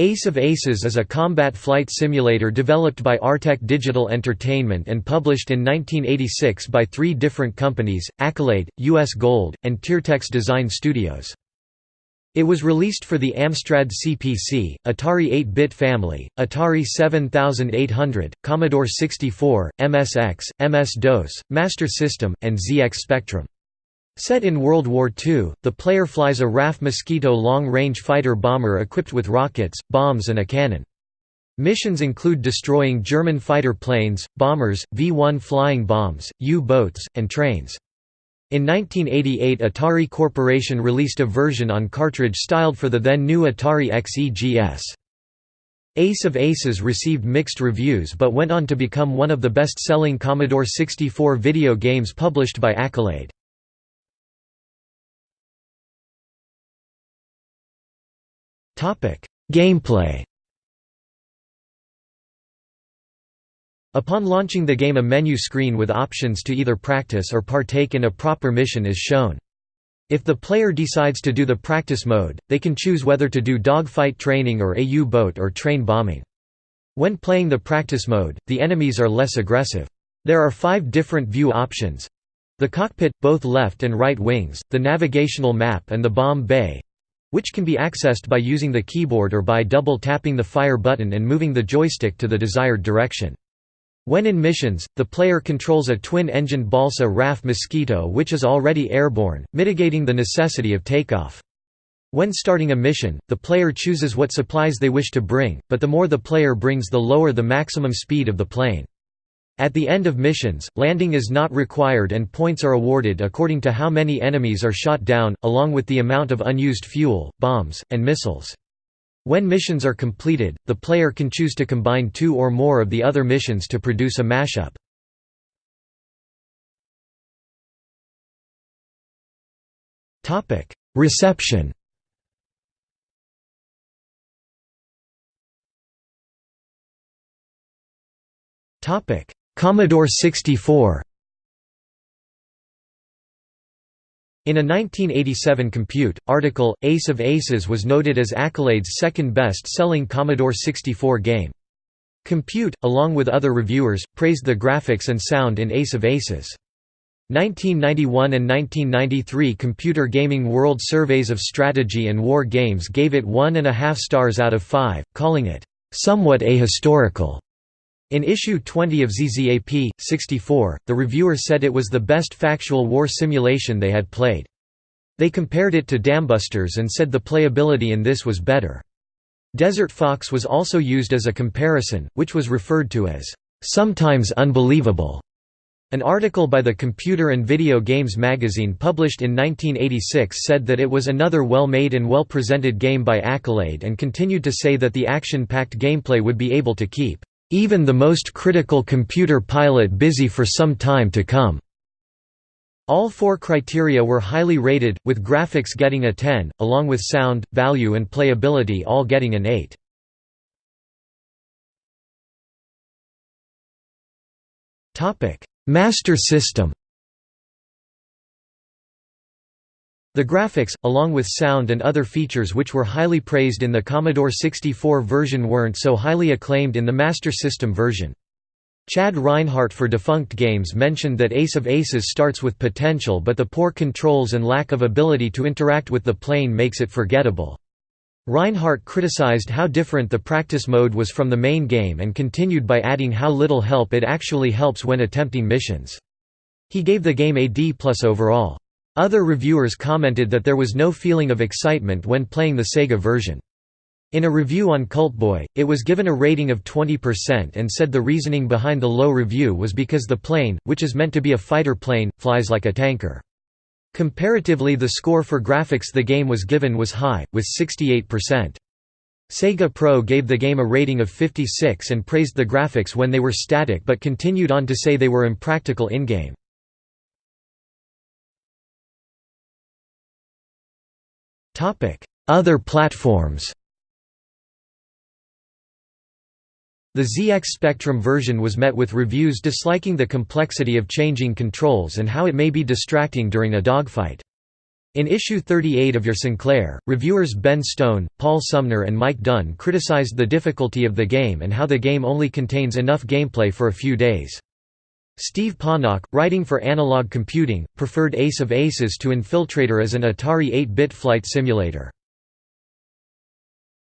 Ace of Aces is a combat flight simulator developed by Artech Digital Entertainment and published in 1986 by three different companies, Accolade, US Gold, and Tiertex Design Studios. It was released for the Amstrad CPC, Atari 8-bit family, Atari 7800, Commodore 64, MSX, MS-DOS, Master System, and ZX Spectrum. Set in World War II, the player flies a RAF Mosquito long-range fighter bomber equipped with rockets, bombs and a cannon. Missions include destroying German fighter planes, bombers, V-1 flying bombs, U-boats, and trains. In 1988 Atari Corporation released a version on cartridge styled for the then new Atari XEGS. Ace of Aces received mixed reviews but went on to become one of the best-selling Commodore 64 video games published by Accolade. Gameplay Upon launching the game a menu screen with options to either practice or partake in a proper mission is shown. If the player decides to do the practice mode, they can choose whether to do dogfight training or AU boat or train bombing. When playing the practice mode, the enemies are less aggressive. There are five different view options. The cockpit, both left and right wings, the navigational map and the bomb bay, which can be accessed by using the keyboard or by double-tapping the fire button and moving the joystick to the desired direction. When in missions, the player controls a twin-engined balsa RAF Mosquito which is already airborne, mitigating the necessity of takeoff. When starting a mission, the player chooses what supplies they wish to bring, but the more the player brings the lower the maximum speed of the plane. At the end of missions, landing is not required and points are awarded according to how many enemies are shot down, along with the amount of unused fuel, bombs, and missiles. When missions are completed, the player can choose to combine two or more of the other missions to produce a mashup. Reception Topic Commodore 64 In a 1987 Compute, article, Ace of Aces was noted as Accolade's second best-selling Commodore 64 game. Compute, along with other reviewers, praised the graphics and sound in Ace of Aces. 1991 and 1993 Computer Gaming World Surveys of Strategy and War Games gave it one and a half stars out of five, calling it, "...somewhat ahistorical." In issue 20 of ZZAP, 64, the reviewer said it was the best factual war simulation they had played. They compared it to Dambusters and said the playability in this was better. Desert Fox was also used as a comparison, which was referred to as, "...sometimes unbelievable." An article by the Computer and Video Games magazine published in 1986 said that it was another well-made and well-presented game by Accolade and continued to say that the action-packed gameplay would be able to keep even the most critical computer pilot busy for some time to come. All four criteria were highly rated, with graphics getting a 10, along with sound, value and playability all getting an 8. Master System The graphics, along with sound and other features which were highly praised in the Commodore 64 version weren't so highly acclaimed in the Master System version. Chad Reinhardt for Defunct Games mentioned that Ace of Aces starts with potential but the poor controls and lack of ability to interact with the plane makes it forgettable. Reinhardt criticized how different the practice mode was from the main game and continued by adding how little help it actually helps when attempting missions. He gave the game a D plus overall. Other reviewers commented that there was no feeling of excitement when playing the Sega version. In a review on Kultboy, it was given a rating of 20% and said the reasoning behind the low review was because the plane, which is meant to be a fighter plane, flies like a tanker. Comparatively the score for graphics the game was given was high, with 68%. Sega Pro gave the game a rating of 56 and praised the graphics when they were static but continued on to say they were impractical in-game. Other platforms The ZX Spectrum version was met with reviews disliking the complexity of changing controls and how it may be distracting during a dogfight. In issue 38 of Your Sinclair, reviewers Ben Stone, Paul Sumner and Mike Dunn criticized the difficulty of the game and how the game only contains enough gameplay for a few days. Steve Panak, writing for Analog Computing, preferred Ace of Aces to Infiltrator as an Atari 8-bit flight simulator.